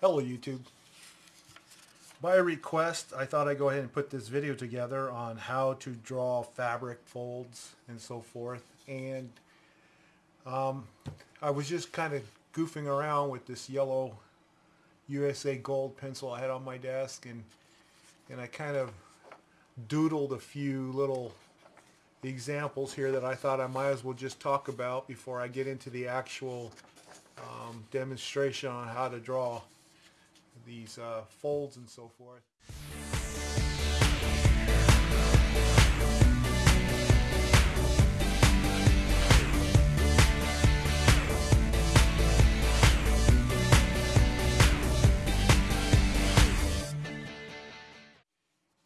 Hello YouTube. By request, I thought I'd go ahead and put this video together on how to draw fabric folds and so forth. And um, I was just kind of goofing around with this yellow USA Gold pencil I had on my desk and, and I kind of doodled a few little examples here that I thought I might as well just talk about before I get into the actual um, demonstration on how to draw these uh, folds and so forth.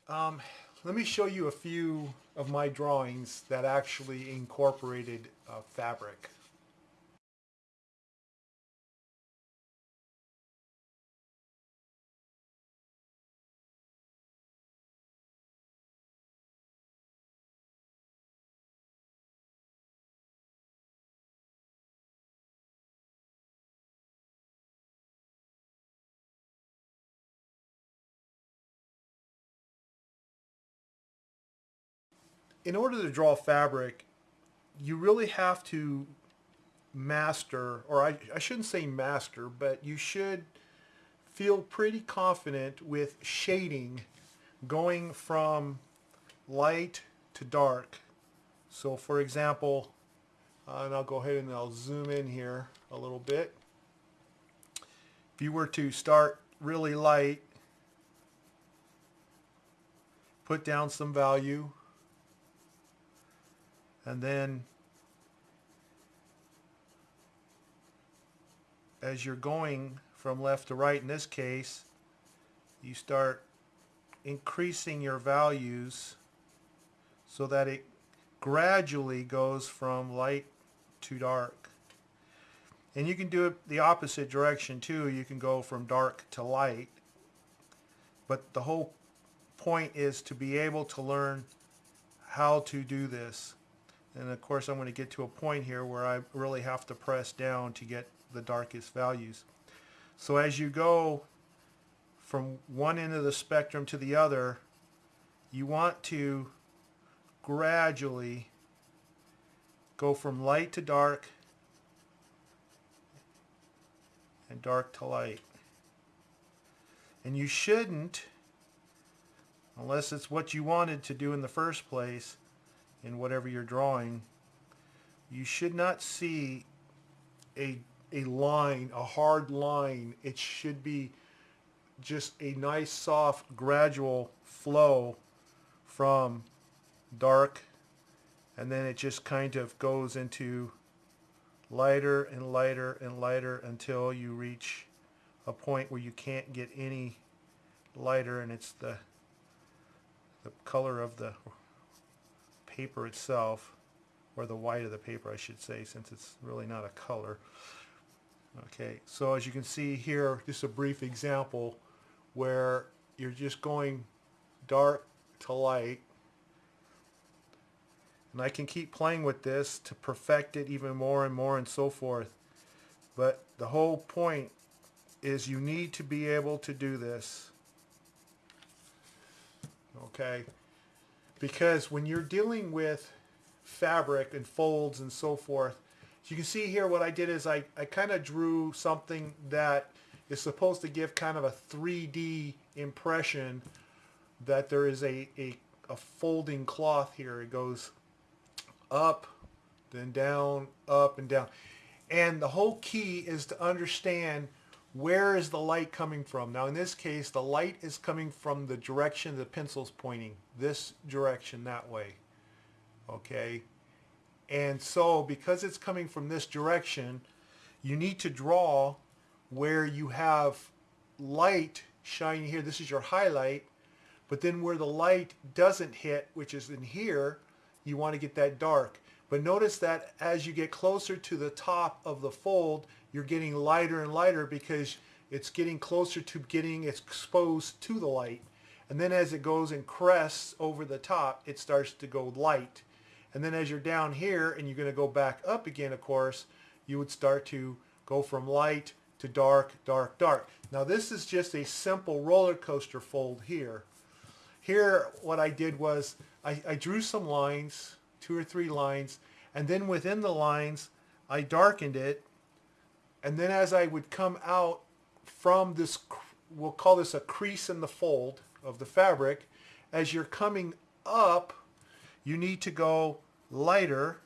Um, let me show you a few of my drawings that actually incorporated uh, fabric. In order to draw fabric, you really have to master, or I, I shouldn't say master, but you should feel pretty confident with shading going from light to dark. So for example, uh, and I'll go ahead and I'll zoom in here a little bit. If you were to start really light, put down some value, and then as you're going from left to right in this case you start increasing your values so that it gradually goes from light to dark. And you can do it the opposite direction too. You can go from dark to light. But the whole point is to be able to learn how to do this and of course I'm going to get to a point here where I really have to press down to get the darkest values. So as you go from one end of the spectrum to the other, you want to gradually go from light to dark and dark to light. And you shouldn't, unless it's what you wanted to do in the first place, in whatever you're drawing, you should not see a, a line, a hard line. It should be just a nice, soft, gradual flow from dark and then it just kind of goes into lighter and lighter and lighter until you reach a point where you can't get any lighter and it's the the color of the paper itself, or the white of the paper I should say, since it's really not a color. Okay, so as you can see here, just a brief example where you're just going dark to light. And I can keep playing with this to perfect it even more and more and so forth. But the whole point is you need to be able to do this. Okay because when you're dealing with fabric and folds and so forth, so you can see here what I did is I, I kind of drew something that is supposed to give kind of a 3D impression that there is a, a, a folding cloth here. It goes up, then down, up and down. And the whole key is to understand where is the light coming from? Now in this case, the light is coming from the direction the pencil's pointing, this direction that way, okay? And so because it's coming from this direction, you need to draw where you have light shining here. This is your highlight, but then where the light doesn't hit, which is in here, you want to get that dark. But notice that as you get closer to the top of the fold, you're getting lighter and lighter because it's getting closer to getting exposed to the light. And then as it goes and crests over the top, it starts to go light. And then as you're down here and you're going to go back up again, of course, you would start to go from light to dark, dark, dark. Now this is just a simple roller coaster fold here. Here what I did was I, I drew some lines, two or three lines, and then within the lines I darkened it and then as I would come out from this, we'll call this a crease in the fold of the fabric, as you're coming up, you need to go lighter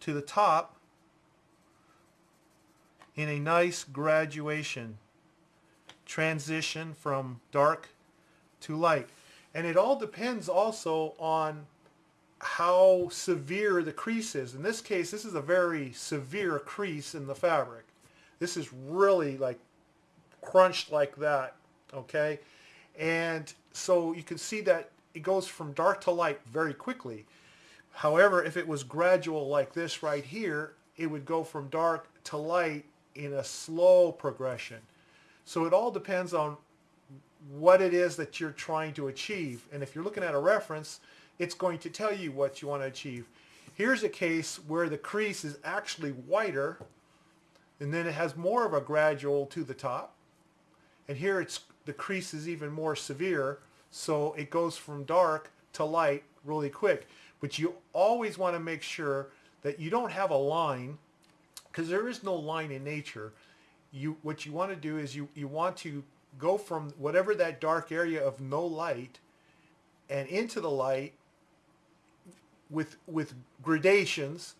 to the top in a nice graduation transition from dark to light. And it all depends also on how severe the crease is. In this case, this is a very severe crease in the fabric. This is really like crunched like that, okay? And so you can see that it goes from dark to light very quickly. However, if it was gradual like this right here, it would go from dark to light in a slow progression. So it all depends on what it is that you're trying to achieve. And if you're looking at a reference, it's going to tell you what you want to achieve. Here's a case where the crease is actually whiter and then it has more of a gradual to the top. And here it's the crease is even more severe so it goes from dark to light really quick. But you always want to make sure that you don't have a line because there is no line in nature. You, what you want to do is you, you want to go from whatever that dark area of no light and into the light with with gradations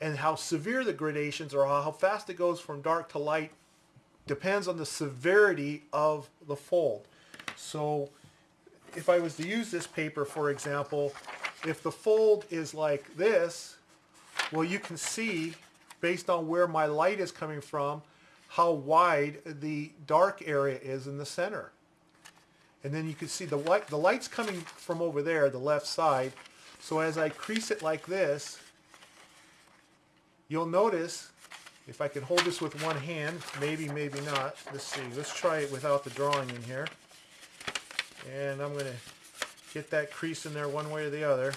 and how severe the gradations are, how fast it goes from dark to light depends on the severity of the fold. So if I was to use this paper, for example, if the fold is like this, well, you can see, based on where my light is coming from, how wide the dark area is in the center. And then you can see the light, the light's coming from over there, the left side, so as I crease it like this, you'll notice, if I can hold this with one hand, maybe, maybe not. Let's see, let's try it without the drawing in here. And I'm going to get that crease in there one way or the other.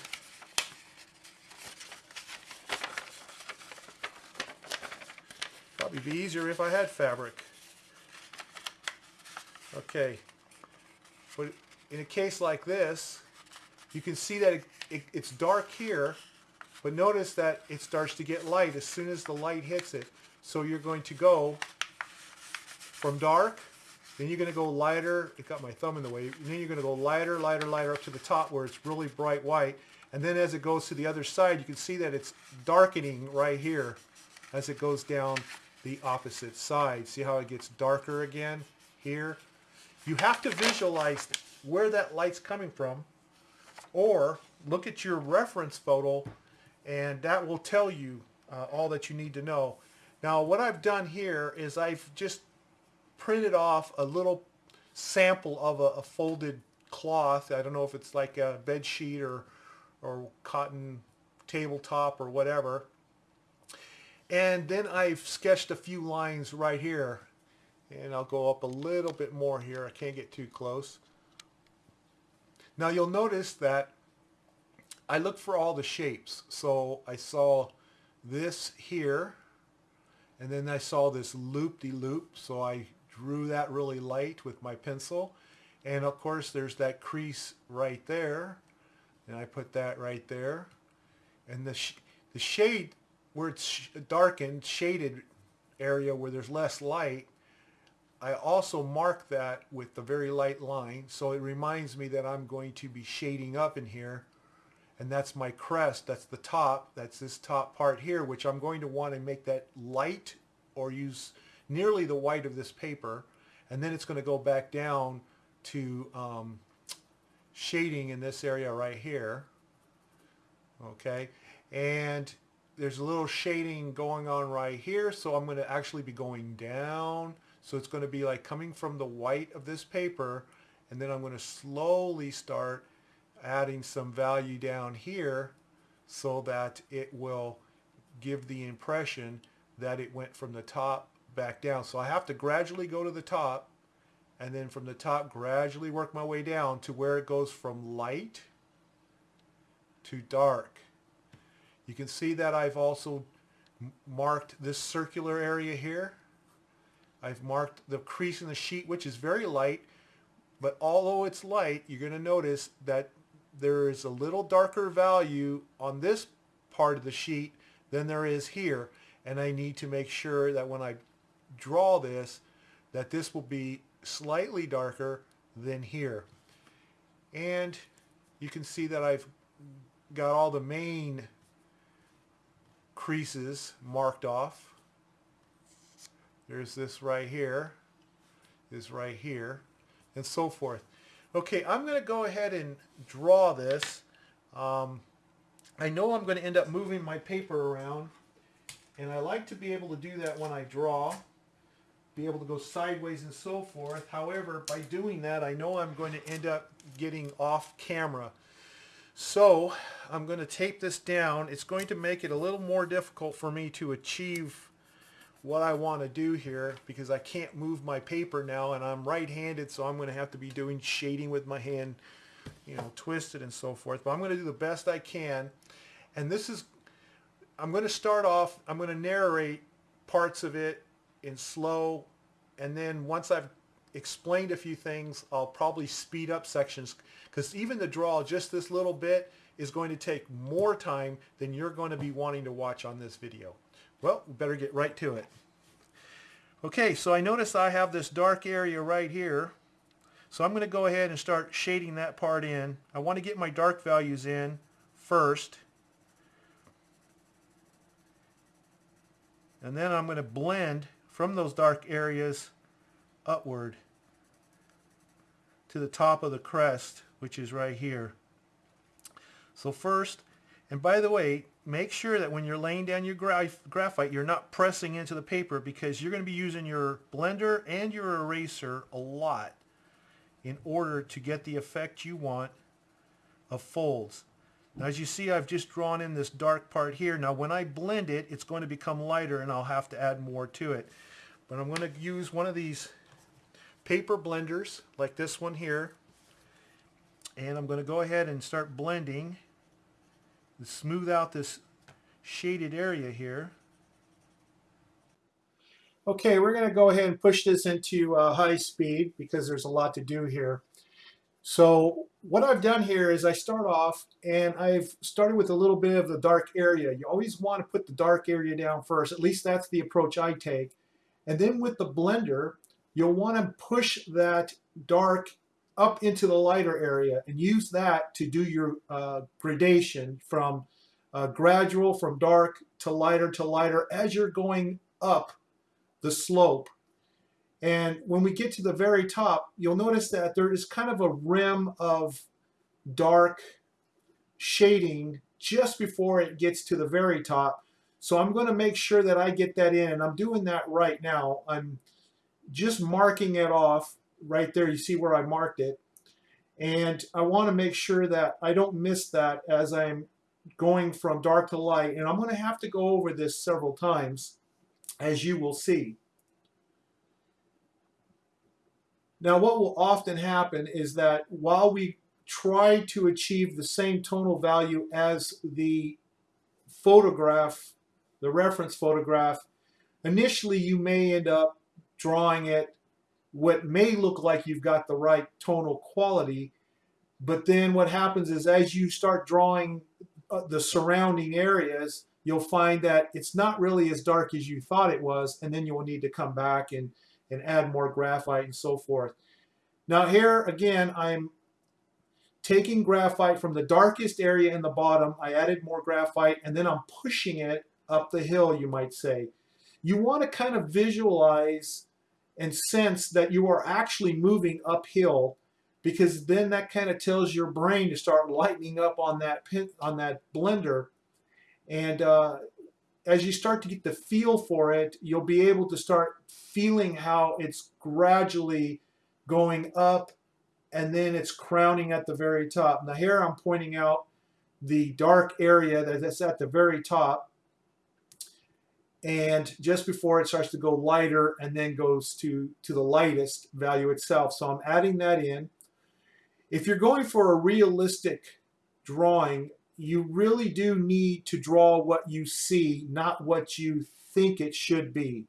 Probably be easier if I had fabric. Okay. But in a case like this, you can see that it it, it's dark here, but notice that it starts to get light as soon as the light hits it. So you're going to go from dark, then you're going to go lighter. It got my thumb in the way. And then you're going to go lighter, lighter, lighter up to the top where it's really bright white. And then as it goes to the other side, you can see that it's darkening right here as it goes down the opposite side. See how it gets darker again here? You have to visualize where that light's coming from or look at your reference photo and that will tell you uh, all that you need to know. Now what I've done here is I've just printed off a little sample of a, a folded cloth. I don't know if it's like a bed sheet or, or cotton tabletop or whatever. And then I've sketched a few lines right here. And I'll go up a little bit more here. I can't get too close. Now you'll notice that I look for all the shapes. So I saw this here, and then I saw this loop-de-loop, -loop, so I drew that really light with my pencil. And of course there's that crease right there, and I put that right there. And the, sh the shade, where it's darkened, shaded area where there's less light, I also mark that with the very light line, so it reminds me that I'm going to be shading up in here and that's my crest. That's the top. That's this top part here, which I'm going to want to make that light or use nearly the white of this paper. And then it's going to go back down to um, shading in this area right here. Okay. And there's a little shading going on right here. So I'm going to actually be going down. So it's going to be like coming from the white of this paper. And then I'm going to slowly start adding some value down here so that it will give the impression that it went from the top back down. So I have to gradually go to the top and then from the top gradually work my way down to where it goes from light to dark. You can see that I've also marked this circular area here I've marked the crease in the sheet, which is very light, but although it's light, you're going to notice that there is a little darker value on this part of the sheet than there is here. And I need to make sure that when I draw this, that this will be slightly darker than here. And you can see that I've got all the main creases marked off. There's this right here, this right here, and so forth. Okay, I'm going to go ahead and draw this. Um, I know I'm going to end up moving my paper around, and I like to be able to do that when I draw, be able to go sideways and so forth. However, by doing that, I know I'm going to end up getting off camera. So I'm going to tape this down. It's going to make it a little more difficult for me to achieve what I want to do here because I can't move my paper now and I'm right-handed so I'm going to have to be doing shading with my hand you know twisted and so forth but I'm going to do the best I can and this is I'm going to start off I'm going to narrate parts of it in slow and then once I've explained a few things I'll probably speed up sections because even the draw just this little bit is going to take more time than you're going to be wanting to watch on this video. Well, we better get right to it. Okay, so I notice I have this dark area right here. So I'm going to go ahead and start shading that part in. I want to get my dark values in first. And then I'm going to blend from those dark areas upward to the top of the crest, which is right here. So first, and by the way, make sure that when you're laying down your graphite, you're not pressing into the paper because you're going to be using your blender and your eraser a lot in order to get the effect you want of folds. Now as you see, I've just drawn in this dark part here. Now when I blend it, it's going to become lighter and I'll have to add more to it. But I'm going to use one of these paper blenders like this one here. And I'm going to go ahead and start blending smooth out this shaded area here. Okay, we're going to go ahead and push this into uh, high speed because there's a lot to do here. So what I've done here is I start off and I've started with a little bit of the dark area. You always want to put the dark area down first. At least that's the approach I take. And then with the blender, you'll want to push that dark up into the lighter area and use that to do your uh, gradation from uh, gradual, from dark to lighter to lighter as you're going up the slope. And when we get to the very top, you'll notice that there is kind of a rim of dark shading just before it gets to the very top. So I'm going to make sure that I get that in, and I'm doing that right now. I'm just marking it off right there. You see where I marked it. And I want to make sure that I don't miss that as I'm going from dark to light. And I'm going to have to go over this several times, as you will see. Now, what will often happen is that while we try to achieve the same tonal value as the photograph, the reference photograph, initially you may end up drawing it what may look like you've got the right tonal quality, but then what happens is as you start drawing uh, the surrounding areas, you'll find that it's not really as dark as you thought it was, and then you'll need to come back and, and add more graphite and so forth. Now here, again, I'm taking graphite from the darkest area in the bottom. I added more graphite, and then I'm pushing it up the hill, you might say. You want to kind of visualize and sense that you are actually moving uphill because then that kind of tells your brain to start lightening up on that pin, on that blender. And uh, as you start to get the feel for it you'll be able to start feeling how it's gradually going up and then it's crowning at the very top. Now here I'm pointing out the dark area that's at the very top and just before it starts to go lighter and then goes to to the lightest value itself. So I'm adding that in. If you're going for a realistic drawing you really do need to draw what you see not what you think it should be.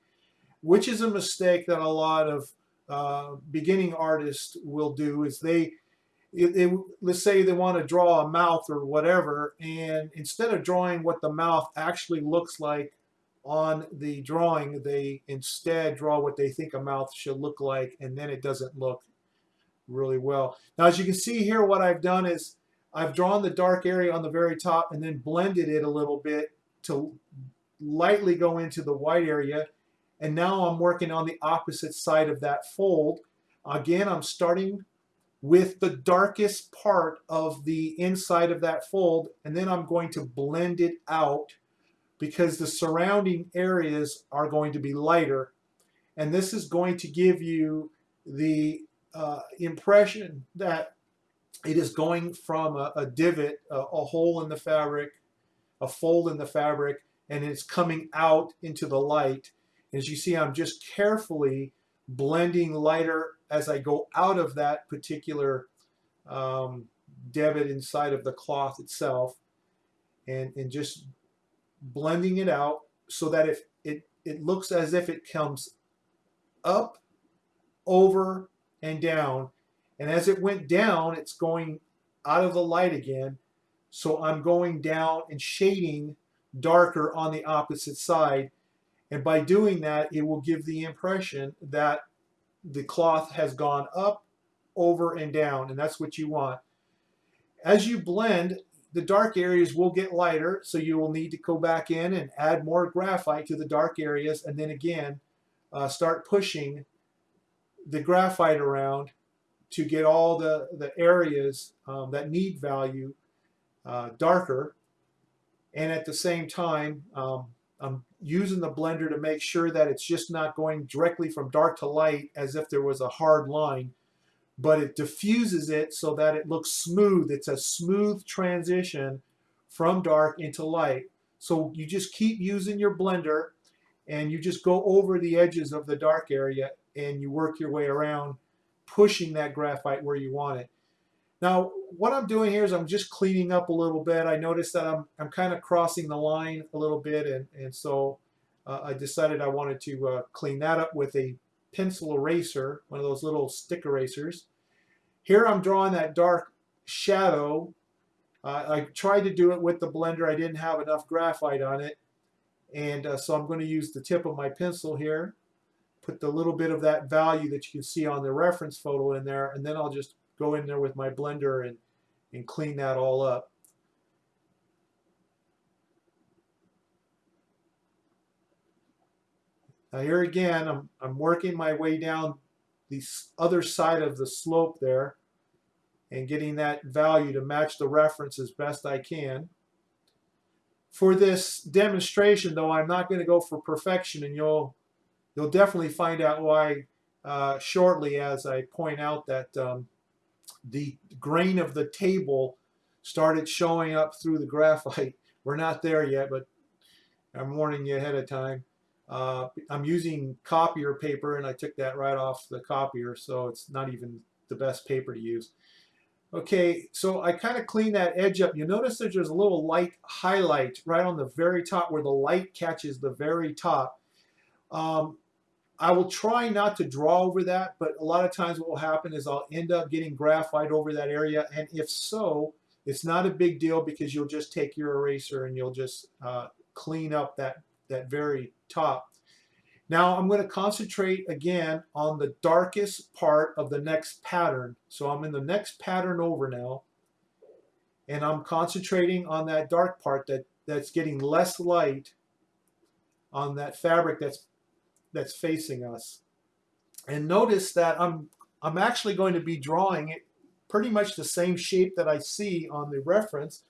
Which is a mistake that a lot of uh, beginning artists will do is they, it, let's say they want to draw a mouth or whatever and instead of drawing what the mouth actually looks like on the drawing they instead draw what they think a mouth should look like and then it doesn't look really well. Now as you can see here what I've done is I've drawn the dark area on the very top and then blended it a little bit to lightly go into the white area and now I'm working on the opposite side of that fold. Again I'm starting with the darkest part of the inside of that fold and then I'm going to blend it out because the surrounding areas are going to be lighter and this is going to give you the uh, impression that it is going from a, a divot, a, a, hole in the fabric, a fold in the fabric, and it's coming out into the light. As you see, I'm just carefully blending lighter as I go out of that particular um, divot inside of the cloth itself and, and just blending it out so that if it, it looks as if it comes up, over, and down. And as it went down, it's going out of the light again. So I'm going down and shading darker on the opposite side. And by doing that, it will give the impression that the cloth has gone up, over, and down. And that's what you want. As you blend, the dark areas will get lighter, so you will need to go back in and add more graphite to the dark areas, and then again, uh, start pushing the graphite around to get all the, the areas um, that need value uh, darker. And at the same time, um, I'm using the blender to make sure that it's just not going directly from dark to light as if there was a hard line, but it diffuses it so that it looks smooth. It's a smooth transition from dark into light. So you just keep using your blender and you just go over the edges of the dark area and you work your way around pushing that graphite where you want it. Now, what I'm doing here is I'm just cleaning up a little bit. I noticed that I'm, I'm kind of crossing the line a little bit, and, and so uh, I decided I wanted to uh, clean that up with a pencil eraser, one of those little stick erasers. Here I'm drawing that dark shadow. Uh, I tried to do it with the blender. I didn't have enough graphite on it, and uh, so I'm going to use the tip of my pencil here put the little bit of that value that you can see on the reference photo in there and then I'll just go in there with my blender and, and clean that all up. Now here again, I'm, I'm working my way down the other side of the slope there and getting that value to match the reference as best I can. For this demonstration, though, I'm not going to go for perfection, and you'll You'll definitely find out why uh, shortly as I point out that um, the grain of the table started showing up through the graphite. We're not there yet, but I'm warning you ahead of time. Uh, I'm using copier paper and I took that right off the copier so it's not even the best paper to use. Okay, so I kind of clean that edge up. You notice that there's a little light highlight right on the very top where the light catches the very top. Um, I will try not to draw over that, but a lot of times what will happen is I'll end up getting graphite over that area, and if so, it's not a big deal because you'll just take your eraser and you'll just uh, clean up that, that very top. Now I'm going to concentrate again on the darkest part of the next pattern. So I'm in the next pattern over now, and I'm concentrating on that dark part that, that's getting less light on that fabric that's that's facing us. And notice that I'm, I'm actually going to be drawing it pretty much the same shape that I see on the reference,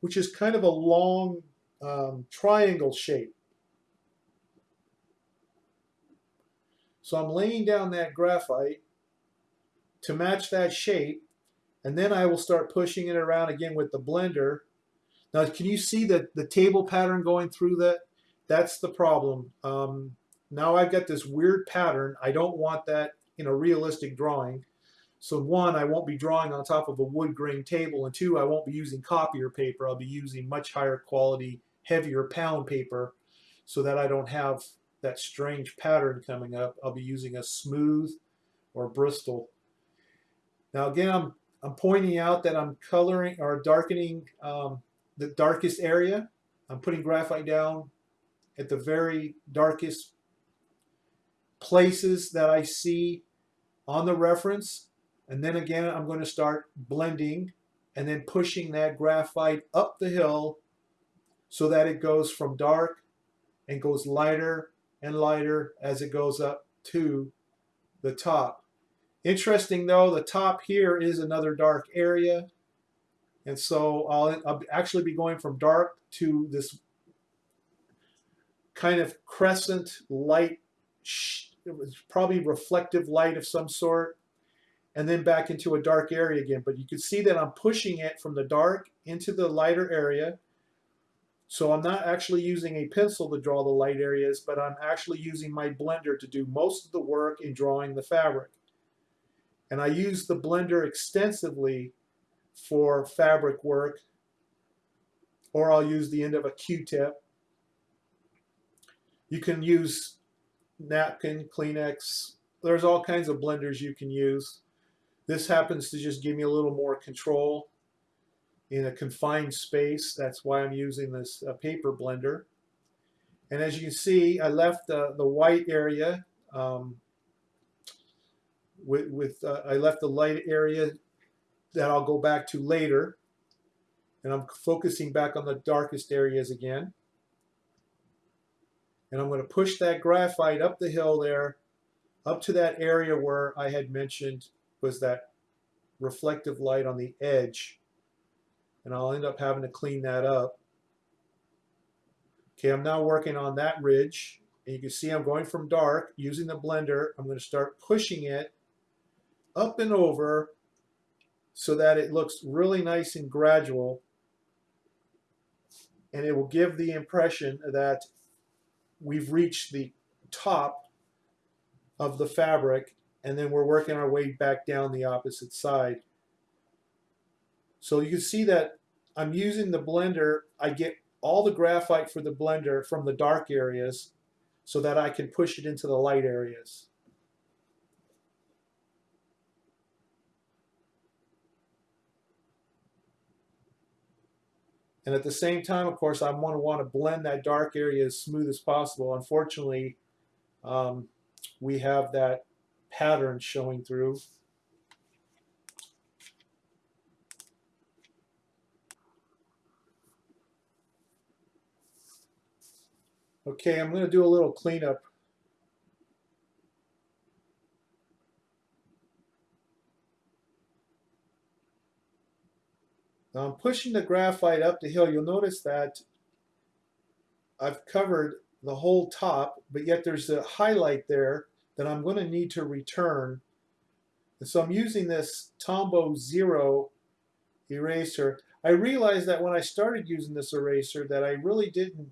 which is kind of a long um, triangle shape. So I'm laying down that graphite to match that shape, and then I will start pushing it around again with the blender. Now, can you see the, the table pattern going through that? That's the problem. Um, now I've got this weird pattern. I don't want that in a realistic drawing. So one, I won't be drawing on top of a wood grain table, and two, I won't be using copier paper. I'll be using much higher quality, heavier pound paper so that I don't have that strange pattern coming up, I'll be using a smooth or Bristol. Now again, I'm, I'm pointing out that I'm coloring or darkening um, the darkest area. I'm putting graphite down at the very darkest places that I see on the reference. And then again, I'm going to start blending and then pushing that graphite up the hill so that it goes from dark and goes lighter and lighter as it goes up to the top. Interesting though, the top here is another dark area. And so I'll, I'll actually be going from dark to this kind of crescent light, it was probably reflective light of some sort, and then back into a dark area again. But you can see that I'm pushing it from the dark into the lighter area. So I'm not actually using a pencil to draw the light areas, but I'm actually using my blender to do most of the work in drawing the fabric. And I use the blender extensively for fabric work, or I'll use the end of a Q-tip. You can use napkin, Kleenex. There's all kinds of blenders you can use. This happens to just give me a little more control in a confined space. That's why I'm using this uh, paper blender. And as you can see, I left uh, the white area um, with, with uh, I left the light area that I'll go back to later. And I'm focusing back on the darkest areas again. And I'm going to push that graphite up the hill there, up to that area where I had mentioned was that reflective light on the edge. And I'll end up having to clean that up. Okay, I'm now working on that ridge. And you can see I'm going from dark using the blender. I'm going to start pushing it up and over so that it looks really nice and gradual. And it will give the impression that we've reached the top of the fabric and then we're working our way back down the opposite side. So you can see that I'm using the blender. I get all the graphite for the blender from the dark areas so that I can push it into the light areas. And at the same time, of course, I want to want to blend that dark area as smooth as possible. Unfortunately, um, we have that pattern showing through. Okay, I'm going to do a little cleanup Now I'm pushing the graphite up the hill. You'll notice that I've covered the whole top, but yet there's a highlight there that I'm going to need to return. And so I'm using this Tombow Zero eraser. I realized that when I started using this eraser that I really didn't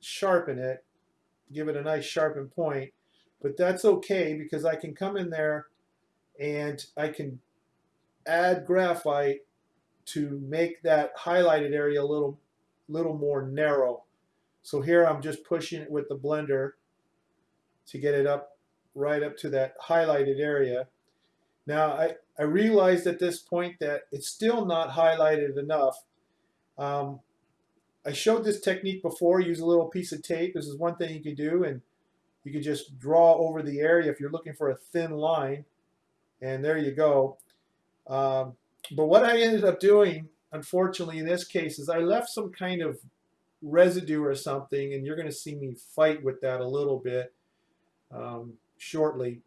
sharpen it, give it a nice sharpened point, but that's okay because I can come in there and I can add graphite to make that highlighted area a little, little more narrow. So here I'm just pushing it with the blender to get it up right up to that highlighted area. Now I, I realized at this point that it's still not highlighted enough. Um, I showed this technique before, use a little piece of tape. This is one thing you can do and you can just draw over the area if you're looking for a thin line and there you go. Um, but what I ended up doing, unfortunately, in this case, is I left some kind of residue or something, and you're going to see me fight with that a little bit um, shortly.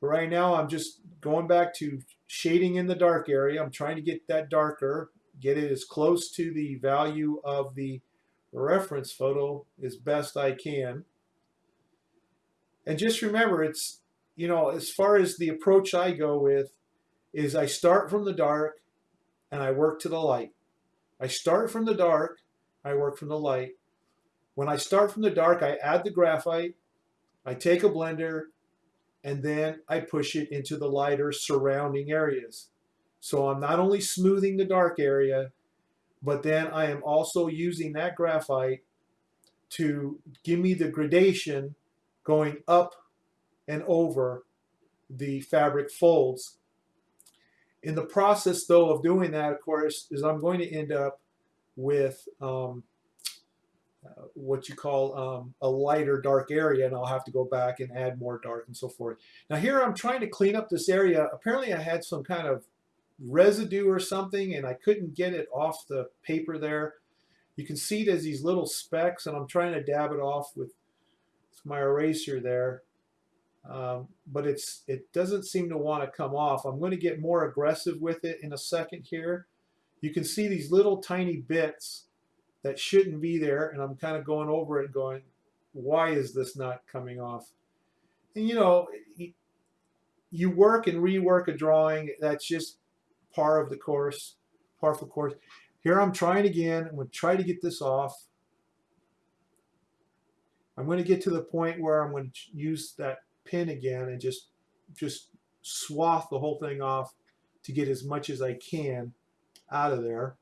But right now, I'm just going back to shading in the dark area. I'm trying to get that darker, get it as close to the value of the reference photo as best I can. And just remember, it's, you know, as far as the approach I go with, is I start from the dark and I work to the light. I start from the dark, I work from the light. When I start from the dark, I add the graphite, I take a blender, and then I push it into the lighter surrounding areas. So I'm not only smoothing the dark area, but then I am also using that graphite to give me the gradation going up and over the fabric folds. In the process, though, of doing that, of course, is I'm going to end up with um, uh, what you call um, a lighter dark area, and I'll have to go back and add more dark and so forth. Now here I'm trying to clean up this area. Apparently I had some kind of residue or something, and I couldn't get it off the paper there. You can see there's these little specks, and I'm trying to dab it off with my eraser there um, but it's it doesn't seem to want to come off. I'm going to get more aggressive with it in a second here. You can see these little tiny bits that shouldn't be there and I'm kind of going over it going why is this not coming off? And you know you work and rework a drawing that's just part of the course, par the course. Here I'm trying again. I'm going to try to get this off. I'm going to get to the point where I'm going to use that pin again and just just swath the whole thing off to get as much as I can out of there.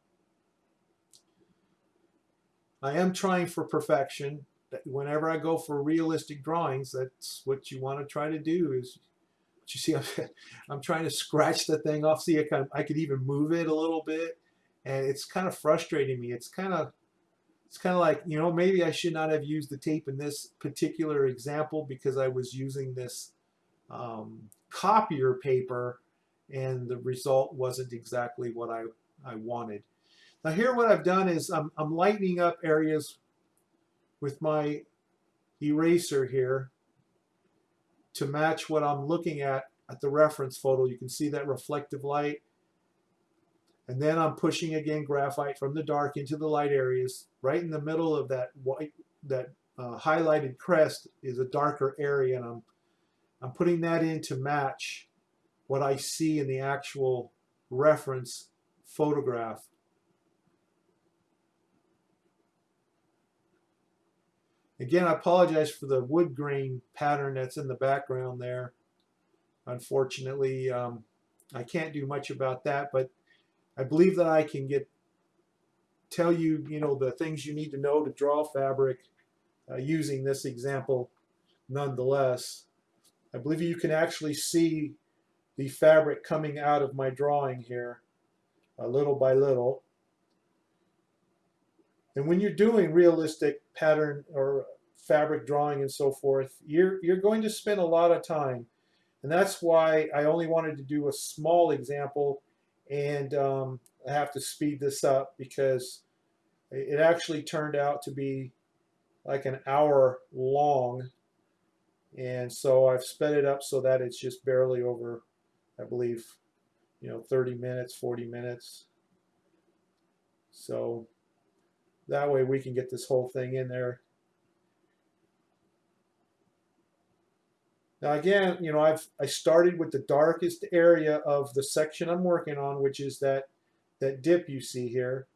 I am trying for perfection. Whenever I go for realistic drawings, that's what you want to try to do is you see I'm, I'm trying to scratch the thing off. See, I, can, I could even move it a little bit and it's kind of frustrating me. It's kind of it's kind of like, you know, maybe I should not have used the tape in this particular example because I was using this um, copier paper and the result wasn't exactly what I, I wanted. Now here what I've done is I'm, I'm lightening up areas with my eraser here to match what I'm looking at at the reference photo. You can see that reflective light and then I'm pushing again graphite from the dark into the light areas. Right in the middle of that white, that uh, highlighted crest is a darker area, and I'm I'm putting that in to match what I see in the actual reference photograph. Again, I apologize for the wood grain pattern that's in the background there. Unfortunately, um, I can't do much about that, but I believe that I can get tell you, you know, the things you need to know to draw fabric uh, using this example nonetheless. I believe you can actually see the fabric coming out of my drawing here uh, little by little. And when you're doing realistic pattern or fabric drawing and so forth, you're, you're going to spend a lot of time. And that's why I only wanted to do a small example and um, I have to speed this up because it actually turned out to be like an hour long and so I've sped it up so that it's just barely over I believe you know 30 minutes 40 minutes so that way we can get this whole thing in there Now again, you know, I've I started with the darkest area of the section I'm working on, which is that that dip you see here.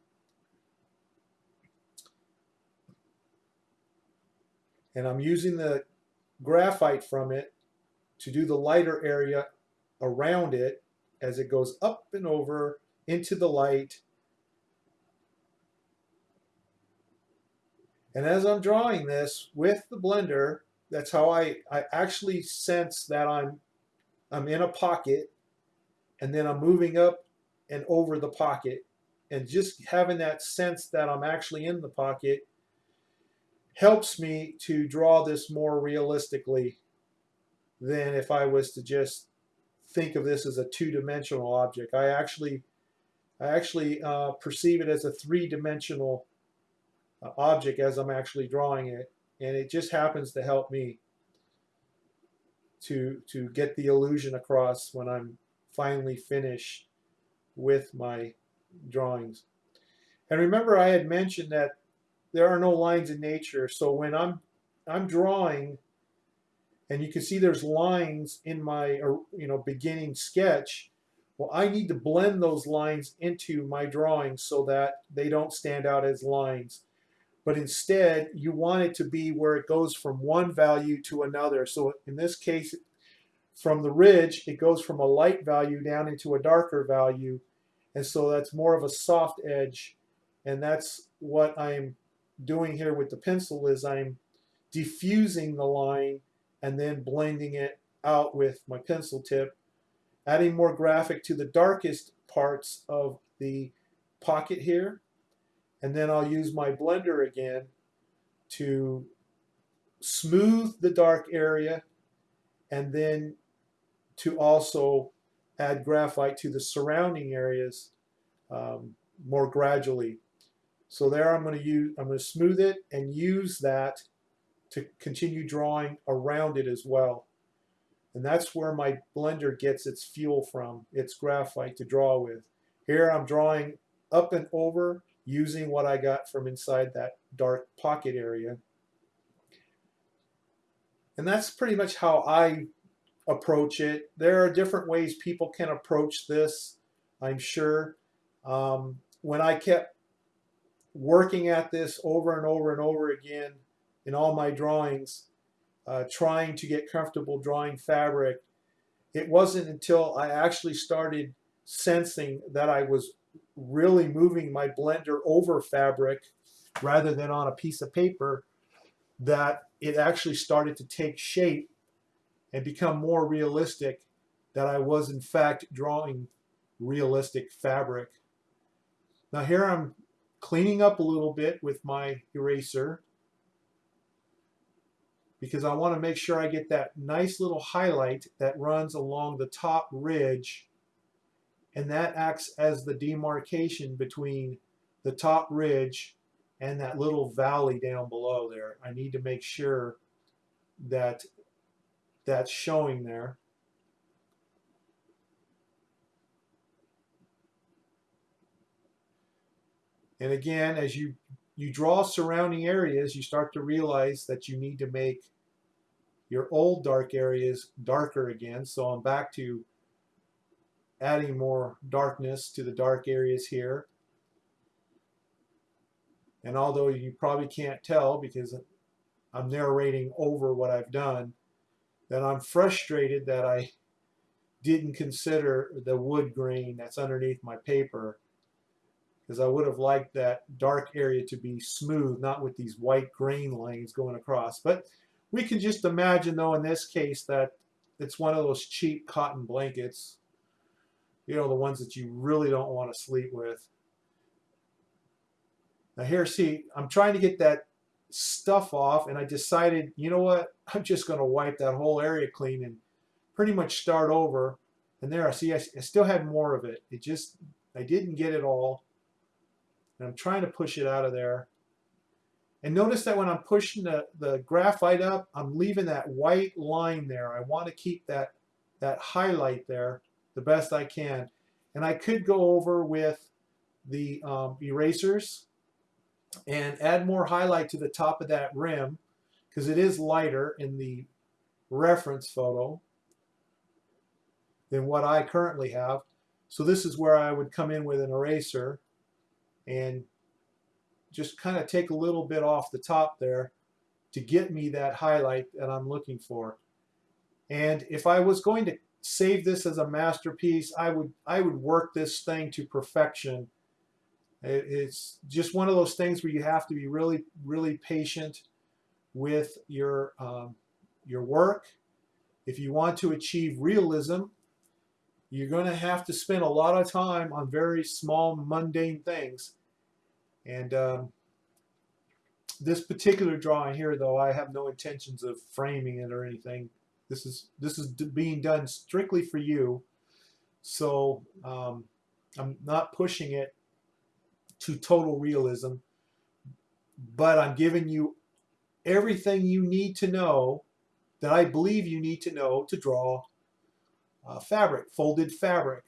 And I'm using the graphite from it to do the lighter area around it as it goes up and over into the light. And as I'm drawing this with the blender, that's how I, I actually sense that I'm I'm in a pocket and then I'm moving up and over the pocket and just having that sense that I'm actually in the pocket helps me to draw this more realistically than if I was to just think of this as a two-dimensional object. I actually I actually uh, perceive it as a three-dimensional object as I'm actually drawing it and it just happens to help me to to get the illusion across when I'm finally finished with my drawings. And remember I had mentioned that there are no lines in nature so when I'm I'm drawing and you can see there's lines in my you know beginning sketch well I need to blend those lines into my drawing so that they don't stand out as lines but instead you want it to be where it goes from one value to another. So in this case, from the ridge, it goes from a light value down into a darker value. And so that's more of a soft edge. And that's what I'm doing here with the pencil is I'm diffusing the line and then blending it out with my pencil tip, adding more graphite to the darkest parts of the pocket here. And then I'll use my blender again to smooth the dark area and then to also add graphite to the surrounding areas um, more gradually. So there I'm going to use, I'm going to smooth it and use that to continue drawing around it as well. And that's where my blender gets its fuel from, its graphite to draw with. Here I'm drawing up and over using what I got from inside that dark pocket area. And that's pretty much how I approach it. There are different ways people can approach this, I'm sure. Um, when I kept working at this over and over and over again in all my drawings, uh, trying to get comfortable drawing fabric, it wasn't until I actually started sensing that I was really moving my blender over fabric rather than on a piece of paper that it actually started to take shape and become more realistic that I was in fact drawing realistic fabric. Now here I'm cleaning up a little bit with my eraser because I want to make sure I get that nice little highlight that runs along the top ridge and that acts as the demarcation between the top ridge and that little valley down below there. I need to make sure that that's showing there. And again, as you, you draw surrounding areas, you start to realize that you need to make your old dark areas darker again. So I'm back to adding more darkness to the dark areas here. And although you probably can't tell because I'm narrating over what I've done, that I'm frustrated that I didn't consider the wood grain that's underneath my paper because I would have liked that dark area to be smooth, not with these white grain lines going across. But we can just imagine, though, in this case, that it's one of those cheap cotton blankets, you know, the ones that you really don't want to sleep with. Now here, see, I'm trying to get that stuff off, and I decided, you know what, I'm just going to wipe that whole area clean and pretty much start over. And there, I see, I, I still had more of it. It just, I didn't get it all. And I'm trying to push it out of there. And notice that when I'm pushing the, the graphite up, I'm leaving that white line there. I want to keep that, that highlight there the best I can. And I could go over with the um, erasers and add more highlight to the top of that rim because it is lighter in the reference photo than what I currently have. So this is where I would come in with an eraser and just kind of take a little bit off the top there to get me that highlight that I'm looking for. And if I was going to save this as a masterpiece, I would I would work this thing to perfection. It's just one of those things where you have to be really really patient with your um, your work. If you want to achieve realism, you're going to have to spend a lot of time on very small mundane things and um, this particular drawing here, though, I have no intentions of framing it or anything. This is this is being done strictly for you. So um, I'm not pushing it to total realism, but I'm giving you everything you need to know that I believe you need to know to draw uh, fabric, folded fabric.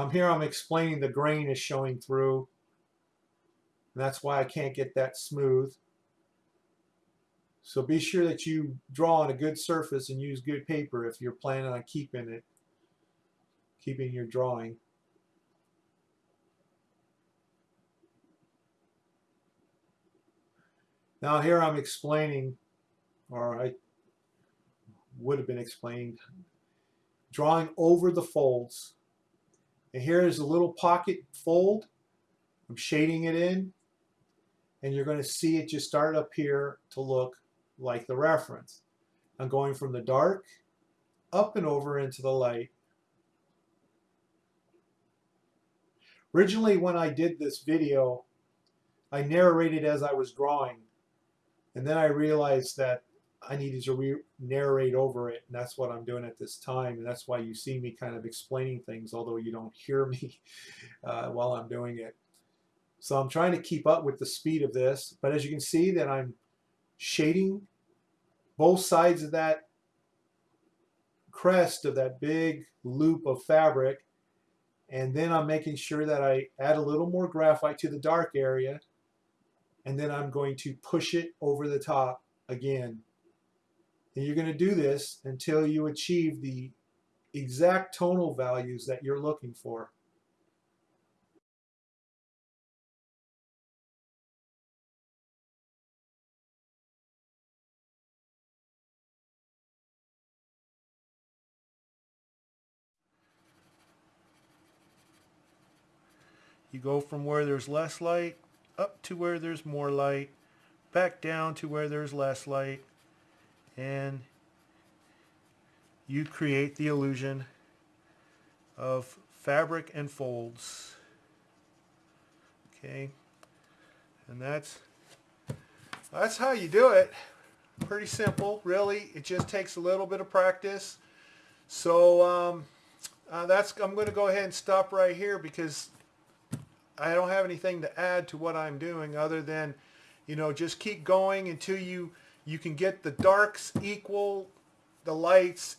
Um, here I'm explaining the grain is showing through. And that's why I can't get that smooth. So be sure that you draw on a good surface and use good paper if you're planning on keeping it, keeping your drawing. Now here I'm explaining, or I would have been explained, drawing over the folds And here is a little pocket fold. I'm shading it in. And you're going to see it just start up here to look like the reference. I'm going from the dark up and over into the light. Originally, when I did this video, I narrated as I was drawing. And then I realized that I needed to re narrate over it, and that's what I'm doing at this time. And that's why you see me kind of explaining things, although you don't hear me uh, while I'm doing it. So I'm trying to keep up with the speed of this. But as you can see that I'm shading both sides of that crest of that big loop of fabric. And then I'm making sure that I add a little more graphite to the dark area. And then I'm going to push it over the top again. And you're going to do this until you achieve the exact tonal values that you're looking for. You go from where there's less light up to where there's more light, back down to where there's less light, and you create the illusion of fabric and folds. Okay, and that's that's how you do it. Pretty simple, really. It just takes a little bit of practice. So um, uh, that's I'm going to go ahead and stop right here because I don't have anything to add to what I'm doing other than, you know, just keep going until you you can get the darks equal, the lights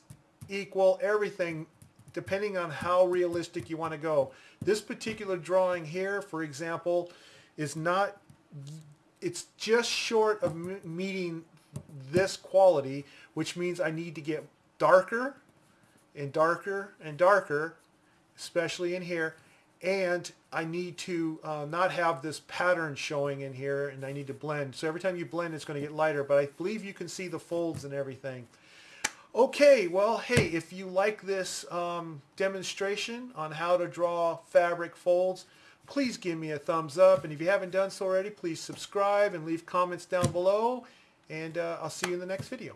equal, everything depending on how realistic you want to go. This particular drawing here, for example, is not, it's just short of meeting this quality, which means I need to get darker and darker and darker, especially in here, and I need to uh, not have this pattern showing in here and I need to blend. So every time you blend it's going to get lighter but I believe you can see the folds and everything. Okay, well hey, if you like this um, demonstration on how to draw fabric folds, please give me a thumbs up and if you haven't done so already, please subscribe and leave comments down below and uh, I'll see you in the next video.